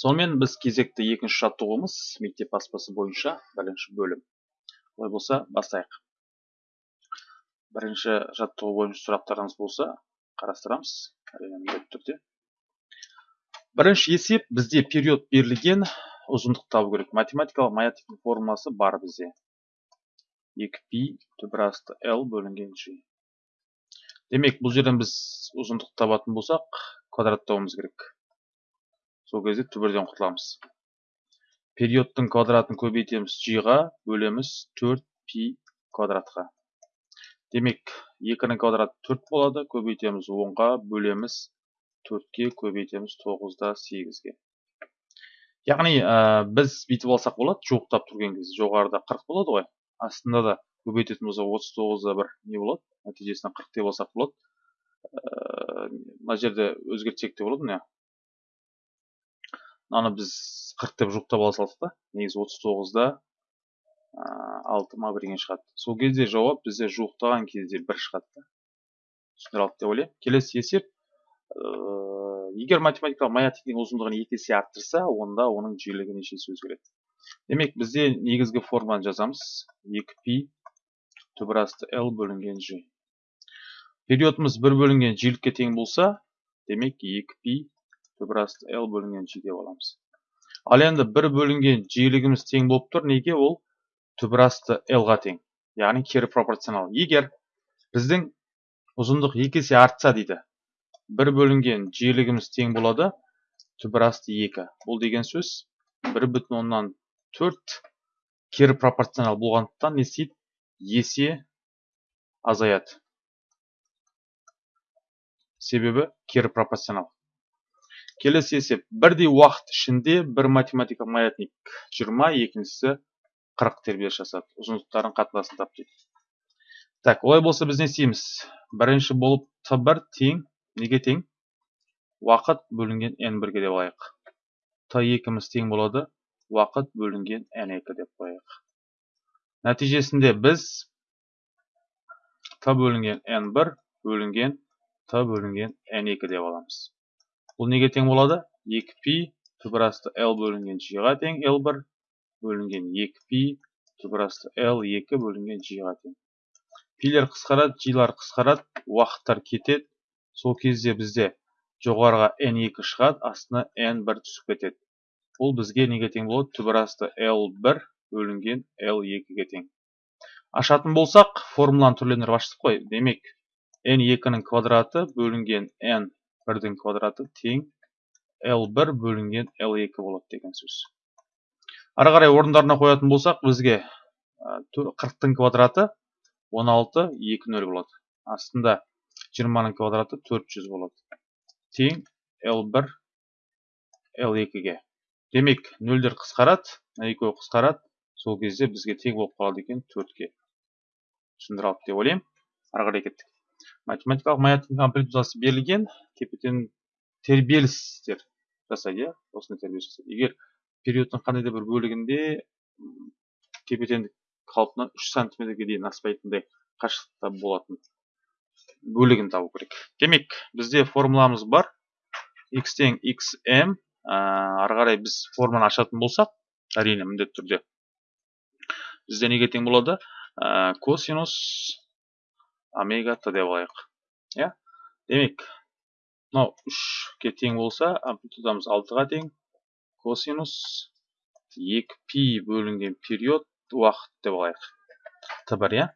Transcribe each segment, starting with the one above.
сонымен біз кезекті екінші жаттығуымыз мектеп баспасы бойынша бірінші бөлім. Олай болса бастайық. Бірінші жаттығу бойынша сұрақтарыңыз болса қарастырамыз. Міндетті түрде. Бірінші есеп бізде период берілген ұзындық табу керек. Математикалық маятниктің формуласы бар бізде. 2π түбір асты l бөлінген g демек бұл жерден біз ұзындық табатын болсақ квадраттауымыз керек. Сол кезде түбірден құтыламыз. Периодтың квадратын көбейтеміз ға бөлеміз 4 пи квадратқа. Демек 2-нің квадраты 4 болады көбейтеміз 10-ға бөлеміз 4-ке көбейтеміз 9-да 8-ге яғни ә, біз бүйтіп алсақ болады жуықтап тұрген кезде. Жоғарыда 40 болады ғой. Астында да көбейтетін болсақ 39-да бір не болады нәтижесінде 40 деп алсақ болады мына жерде өзгертсек те болады міне. Мынаны біз қырық деп жуықтап ала салдық та. Негізі отыз тоғызда алты ма бірдеңе шығады. Сол кезде жауап бізде жуықтаған кезде бір шығады да. Түсіндіре алдық деп ойлаймын. Келесі есеп егер математикалық маятниктің ұзындығын екі есе арттырса онда оның жиілігі нешесі өзгереді. Демек бізде негізгі формуланы жазамыз. Екі пи түбір асты l бөлінген g периодымыз бір бөлінген жиілікке тең болса демек екі пи түбір асты l бөлінген g деп аламыз ал енді бір бөлінген жиілігіміз тең болып тұр. Неге ол? Түбір асты l ға тең. Яғни кері пропорционал. Егер біздің ұзындық екі есе артса дейді бір бөлінген жиілігіміз тең болады түбір асты екі. Бұл деген сөз бір бүтін оннан төрт кері пропорционал болғандықтан не істейді? Есе азаяды. Себебі кері пропорционал. Келесі есеп бірдей уақыт ішінде бір математикалық маятник 20 екіншісі 40 тербеліс жасады ұзындықтарын қатынасын тап дейді. Так олай болса біз не істейміз? Бірінші болып т1 тең неге тең? Уақыт бөлінген n1-ге деп алайық. Т2-міз тең болады уақыт бөлінген n2 деп қояйық. Нәтижесінде біз т бөлінген n1 бөлінген т бөлінген n2 деп аламыз. Бұл неге тең болады? 2π түбір асты l бөлінген g-ға тең l1 бөлінген 2π түбір асты l2 бөлінген g-ға тең. Пилер қысқарады g-лар қысқарады уақыттар кетеді. Сол кезде бізде жоғарыға n2 шығады астына n1 түсіп кетеді. Бұл бізге неге тең болады? Түбір асты l1 бөлінген l2-ге тең. Ашатын болсақ формуланы түрлендіріп аштық қой. Демек n2-нің квадраты бөлінген n бірдің квадраты тең L1 бөлінген L2 болады деген сөз. Ары қарай орындарына қоятын болсақ, бізге 40-тың квадраты 16 20 болады. Астында 20-ның квадраты 400 болады. Тең L1 L2-ге. Демек, нөлдер қысқарады, екеуі қысқарады. Сол кезде бізге тең болып қалады екен 4-ге. Түсіндіре алды деп ойлаймын. Ары қарай кеттік математикалық маятниктің амплитудасы берілген тепе тербелістер жасайды иә осындай тербеліс жасайды егер периодтың қандай да бір бөлігінде тепе теңдік қалпынан үш сантиметрге дейін аспайтындай қашықтықта болатын бөлігін табу керек демек бізде формуламыз бар x тең xm ары қарай біз форманы ашатын болсақ әрине міндетті түрде бізде неге тең болады косинус омега т деп алайық иә? Демек мынау үшке тең болса амплитудамыз алтыға тең. Косинус екі пи бөлінген период уақыт деп алайық т бір иә?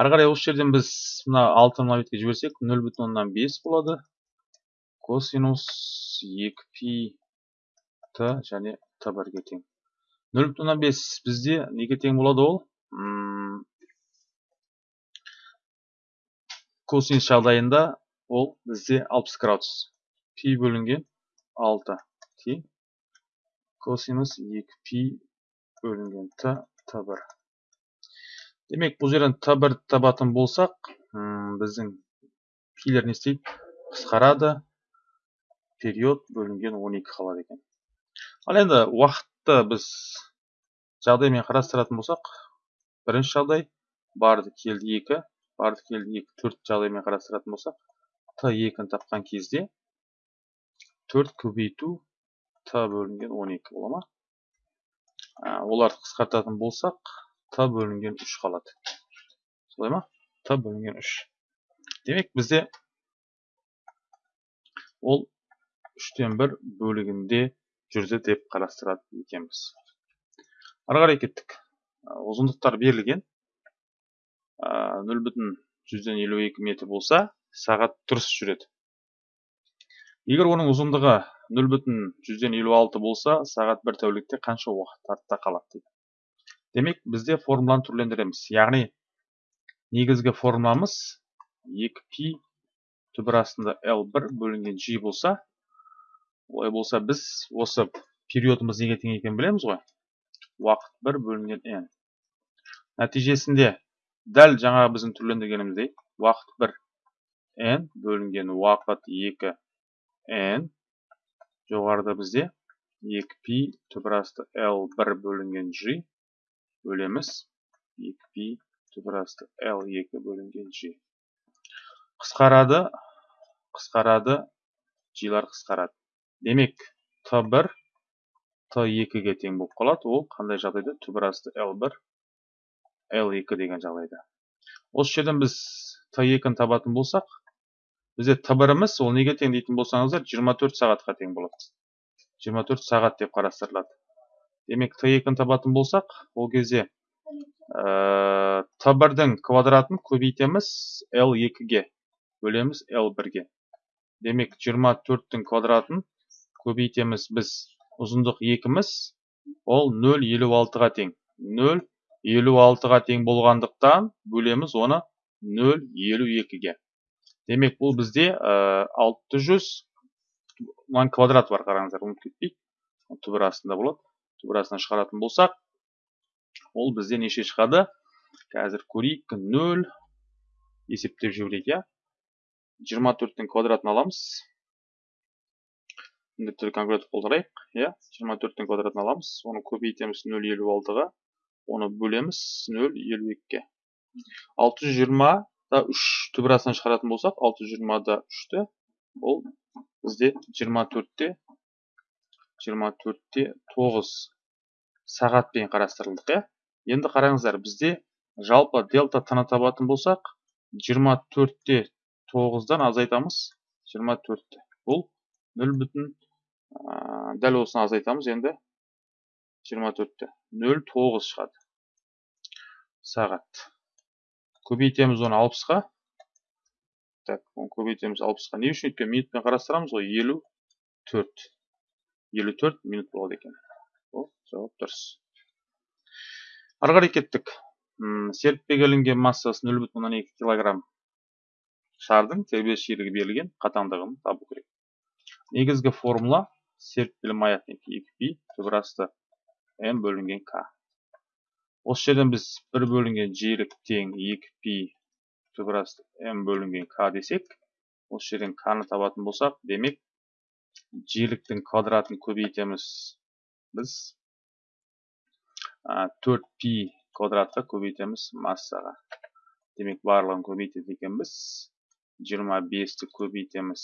Ары қарай осы жерден біз мына алтыны мына бетке жіберсек нөл бүтін оннан бес болады. Косинус екі пи т және т бірге тең. Нөл бүтін оннан бес бізде неге тең болады ол? Косинус жағдайында ол бізде 60 градус. Пи бөлінген 6 тең косинус 2 пи бөлінген. Т т1 демек бұл жерден т1 табатын болсақ біздің пилер не істейді? Қысқарады. Период бөлінген 12 қалады екен. Ал енді уақытты біз жағдаймен қарастыратын болсақ бірінші жағдай барды келді 2 екі төрт жағдаймен қарастыратын болсақ т екіні тапқан кезде төрт көбейту т бөлінген 12 бола ма? Оларды қысқартатын болсақ т бөлінген 3 қалады. Солай ма? Т бөлінген 3 демек бізде ол 3-тен 1 бөлігінде жүрді деп қарастырады екенбіз. Ары қарай кеттік. Ұзындықтар берілген. Нөл бүтін жүзден елу екі метр болса сағат дұрыс жүреді. Егер оның ұзындығы нөл бүтін жүзден елу алты болса сағат бір тәулікте қанша уақыт артта қалады дейді. Демек бізде формуланы түрлендіреміз. Яғни негізгі формуламыз 2 пи түбір астында l 1 бөлінген g болса олай болса біз осы периодымыз неге тең екенін білеміз ғой. Уақыт 1 бөлінген n нәтижесінде дәл жаңағы біздің түрлендіргеніміздей уақыт 1 n бөлінген уақыт 2 n жоғарыда бізде 2 пи түбірасты l1 бөлінген g бөлеміз 2 пи түбірасты l2 бөлінген g қысқарады қысқарады g-лар қысқарады. Демек t1 t2-ге тең болып қалады. Ол қандай жағдайда? Түбірасты l1 L2 деген жағдайда. Осы жерден біз T2-ні табатын болсақ, бізде T1-іміз ол неге тең дейтін болсаңыздар 24 сағатқа тең болады. 24 сағат деп қарастырылады. Демек T2-ні табатын болсақ, ол кезде ә, T1-дің квадратын көбейтеміз L2-ге, бөлеміз L1-ге. Демек 24-тің квадратын көбейтеміз біз ұзындық 2-міз, ол 0,56-ға тең. 0 56-ға тең болғандықтан бөлеміз оны 0,52-ге. Демек бұл бізде 600 мынан квадрат бар қараңыздар, ұмытып кетпейік. Түбір астында болады. Түбір астынан шығаратын болсақ, ол бізде неше шығады? Қазір көрейік 0 есептеп жіберейік, иә. 24-тің квадратын аламыз. Міндетті түрде калькулятор қолданайық, иә. 24-тің квадратын аламыз, оны көбейтеміз 0,56-ға оны бөлеміз 0,52-ге. 620 да 3 түбірасынан шығаратын болсақ, 620 да 3-ті бұл бізде 24-те 24-те 9 сағатпен қарастырылдық, е? Енді қараңыздар, бізде жалпы дельта таны табатын болсақ, 24-те 9-дан азайтамыз 24-те. Бұл 0 бүтін дәл осыны азайтамыз енді 24-те. 0,9 шығады. Сағат. Көбейтеміз оны 60-қа. Так, оны көбейтеміз 60-қа. Не үшін өткен минутпен қарастырамыз ғой? 54. 54 минут болады екен. Ол, жауап дұрыс. Ары кеттік. Серіппеге ілінген массасы 0,2 кг шардың тербеліс берілген қатаңдығын табу керек. Негізгі формула серіппелі маятник 2π түбірасты m бөлінген k. Осы жерден біз 1 бөлінген жиілік тең 2π түбірасты m бөлінген k десек, осы жерден k-ны табатын болсақ, демек жиіліктің квадратын көбейтеміз біз 4π квадратқа көбейтеміз массаға. Демек барлығын көбейтеді екенбіз. 25-ті көбейтеміз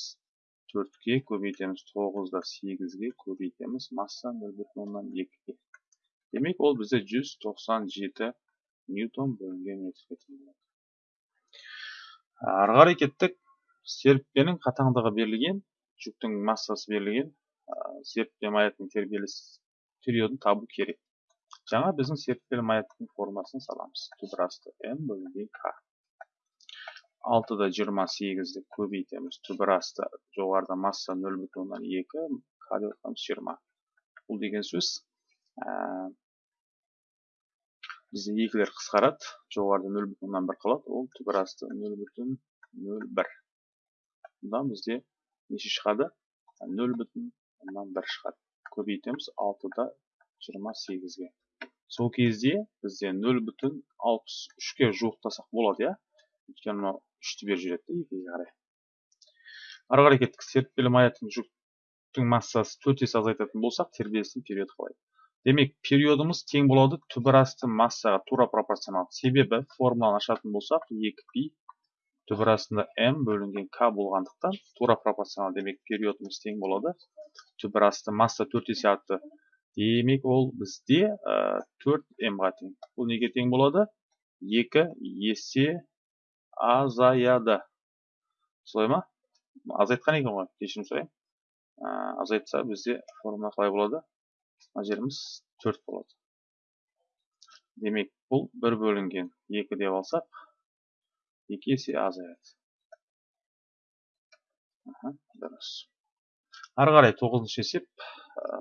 4-ге, көбейтеміз 9-да 8-ге, көбейтеміз масса 0,2-ге. Демек, ол бізде 197 ньютон бөлінген метрге тең болады. Ары қарай кеттік. Қатаңдығы берілген, жүктің массасы берілген, серіппе маяктың тербеліс периодын табу керек. Жаңа біздің серіппелі маяктың формасын саламыз. Түбірасты m бөлінген k. 6-да 28-ді көбейтеміз. Түбірасты жоғарда масса 0,2, k деп 20. Бұл деген сөз бізде екілер қысқарады. Жоғарыда нөл бүтін оннан бір қалады. Ол түбір асты нөл бүтін нөл бір. Бұдан бізде неше шығады? Нөл бүтін оннан бір шығады. Көбейтеміз алтыда жиырма сегізге. Сол кезде бізде нөл бүтін алпыс үшке жуықтасақ болады иә? Өйткені мынау үшті беріп жібереді да екіге қарай. Ары қарай кеттік. Серіппелі маяктың жүктің массасы төрт есе азайтатын болсақ тербелістің периоды қалай? Демек, периодымыз тең болады түбір асты массаға тура пропорционал. Себебі формуланы ашатын болсақ, 2 пи түбір астында m бөлінген k болғандықтан тура пропорционал. Демек периодымыз тең болады түбір асты масса төрт есе артты. Демек ол бізде төрт м-ға тең. Бұл неге тең болады? Екі есе азаяды. Солай ма? Азайтқан екен ғой кешірім сұраймын азайтса бізде формула қалай болады? Мына жеріміз төрт болады. Демек бұл бір бөлінген екі деп алсақ екі есе азаяды дұрыс. Қарай тоғызыншы есеп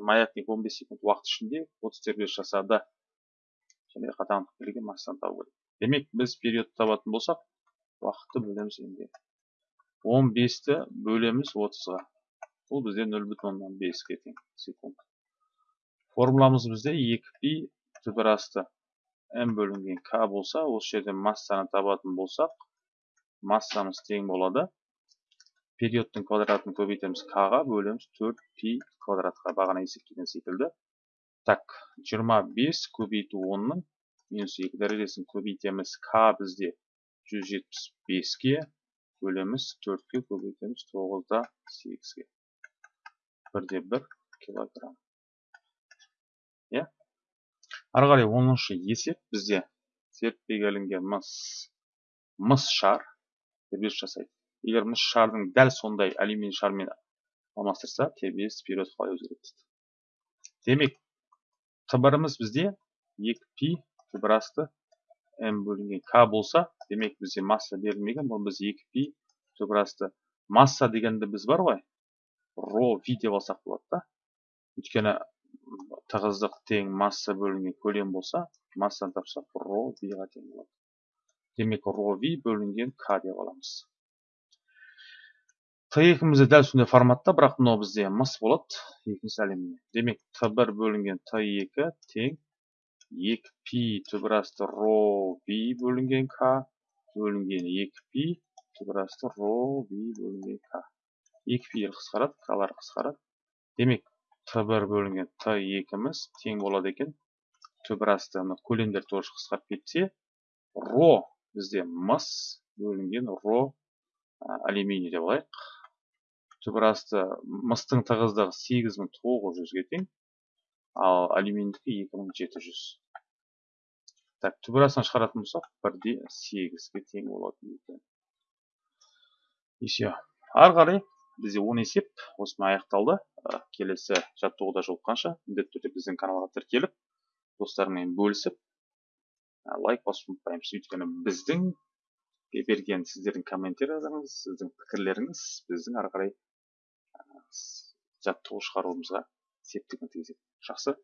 маятник 15 секунд уақыт ішінде 30 тербеліс жасады. Және қатаңдық берілген массаны табу керек демек біз периодты табатын болсақ уақытты бөлеміз енді. 15-ті бөлеміз 30-ға бұл бізде 0,5-ге тең секунд. Формуламыз бізде 2 пи түбір асты м бөлінген к болса осы жерден массаны табатын болсақ массамыз тең болады периодтың квадратын көбейтеміз к-ға бөлеміз 4 пи квадратқа бағана есептеген секілді так 25 көбейту 10-ның минус 2 дәрежесін көбейтеміз к бізде 175-ге бөлеміз 4-ке көбейтеміз 9-да 8-ге бірде 1 килограмм иә? ары қарай 10-шы есеп бізде. Зерттеуге ілінген мыс мыс шар. Тербеліс жасайды. Егер мыс шардың дәл сондай алюминий шармен алмастырса тербеліс период қалай өзгереді? Демек қыбырымыз бізде 2 пи түбір асты м бөлінген к болса демек бізде масса берілмеген бұл біз 2 пи түбір асты масса дегенді біз бар ғой ро ви деп алсақ болады да. Өйткені тығыздық тең масса бөлінген көлем болса массаны тапсақ ро виға тең болады. Демек ро ви бөлінген к деп аламыз. Т екімізде дәл сондай форматта бірақ мынау бізде мыс болады екінші әлемде. Демек т бір бөлінген т екі тең екі пи түбір асты ро ви бөлінген к бөлінген екі пи түбір асты ро ви бөлінген к. Екі пи қысқарады калар қысқарады. Демек т бір бөлінген т екіміз тең болады екен. Түбір асты көлемдер тоже қысқарып кетсе ро бізде мыс бөлінген ро алюминий деп алайық. Түбір асты мыстың тығыздығы 8900-ге тең ал алюминийдікі 2700 так түбір астынан шығаратын болсақ бірде 8-ге тең болады екен. Еще ары қарай бізде 10 есеп осымен аяқталды. Келесі жаттығуда жолыққанша міндетті түрде біздің каналға тіркеліп достарыңмен бөлісіп лайк басуды ұмытпаймыз. Өйткені біздің берген сіздердің комментарийлеріңіз сіздің пікірлеріңіз біздің ары қарай жаттығу шығаруымызға септігін тигізеді. Жақсы.